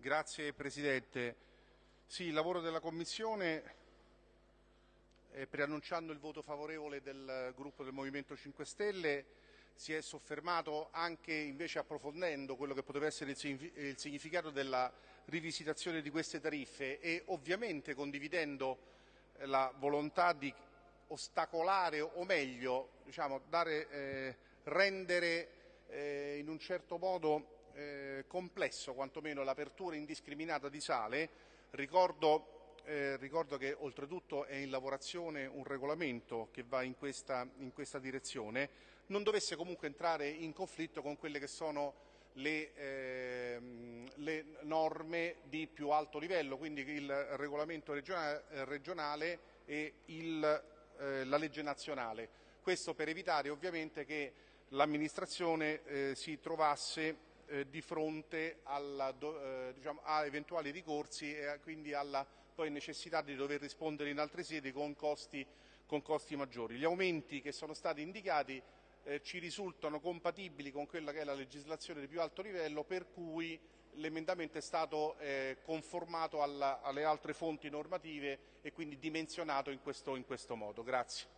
Grazie Presidente. Sì, il lavoro della Commissione, eh, preannunciando il voto favorevole del gruppo del Movimento 5 Stelle, si è soffermato anche invece approfondendo quello che poteva essere il significato della rivisitazione di queste tariffe e ovviamente condividendo la volontà di ostacolare o meglio diciamo, dare, eh, rendere eh, in un certo modo eh, complesso quantomeno l'apertura indiscriminata di sale. Ricordo, eh, ricordo, che oltretutto è in lavorazione un regolamento che va in questa, in questa, direzione, non dovesse comunque entrare in conflitto con quelle che sono le, eh, le norme di più alto livello, quindi il regolamento regionale, regionale e il, eh, la legge nazionale. Questo per evitare ovviamente che l'amministrazione eh, si trovasse eh, di fronte alla, eh, diciamo, a eventuali ricorsi e quindi alla poi necessità di dover rispondere in altre sedi con costi, con costi maggiori. Gli aumenti che sono stati indicati eh, ci risultano compatibili con quella che è la legislazione di più alto livello per cui l'emendamento è stato eh, conformato alla, alle altre fonti normative e quindi dimensionato in questo, in questo modo. Grazie.